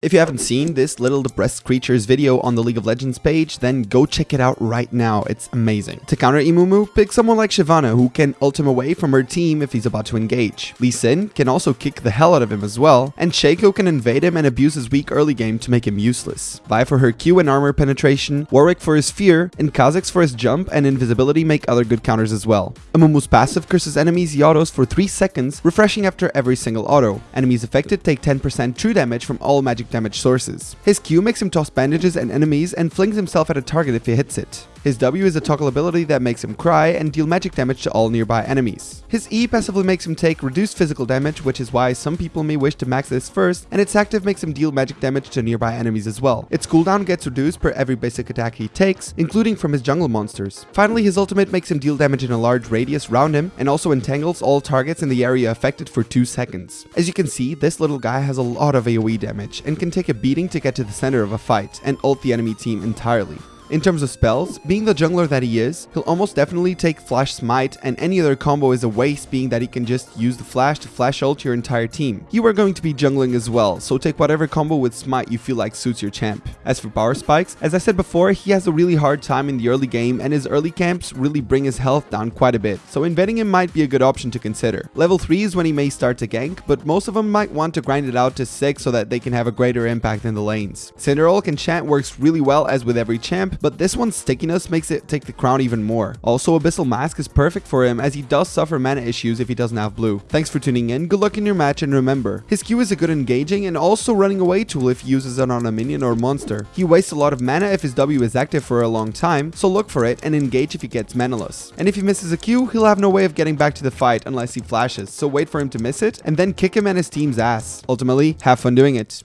If you haven't seen this Little Depressed Creatures video on the League of Legends page, then go check it out right now, it's amazing. To counter Amumu, pick someone like Shyvana who can ult him away from her team if he's about to engage. Lee Sin can also kick the hell out of him as well, and Shaco can invade him and abuse his weak early game to make him useless. Vi for her Q and armor penetration, Warwick for his fear, and Kha'Zix for his jump and invisibility make other good counters as well. Amumu's passive curses enemies Yados for 3 seconds, refreshing after every single auto. Enemies affected take 10% true damage from all magic damage sources. His Q makes him toss bandages and enemies and flings himself at a target if he hits it. His W is a toggle ability that makes him cry and deal magic damage to all nearby enemies. His E passively makes him take reduced physical damage, which is why some people may wish to max this first, and its active makes him deal magic damage to nearby enemies as well. Its cooldown gets reduced per every basic attack he takes, including from his jungle monsters. Finally, his ultimate makes him deal damage in a large radius around him, and also entangles all targets in the area affected for 2 seconds. As you can see, this little guy has a lot of AoE damage, and can take a beating to get to the center of a fight, and ult the enemy team entirely. In terms of spells, being the jungler that he is, he'll almost definitely take Flash Smite and any other combo is a waste being that he can just use the Flash to flash ult your entire team. You are going to be jungling as well, so take whatever combo with Smite you feel like suits your champ. As for power spikes, as I said before, he has a really hard time in the early game and his early camps really bring his health down quite a bit, so invading him might be a good option to consider. Level 3 is when he may start to gank, but most of them might want to grind it out to 6 so that they can have a greater impact in the lanes. Cinderhulk Enchant works really well as with every champ, but this one's stickiness makes it take the crown even more. Also, Abyssal Mask is perfect for him as he does suffer mana issues if he doesn't have blue. Thanks for tuning in, good luck in your match, and remember, his Q is a good engaging and also running away tool if he uses it on a minion or monster. He wastes a lot of mana if his W is active for a long time, so look for it and engage if he gets manaless. And if he misses a Q, he'll have no way of getting back to the fight unless he flashes, so wait for him to miss it, and then kick him and his team's ass. Ultimately, have fun doing it.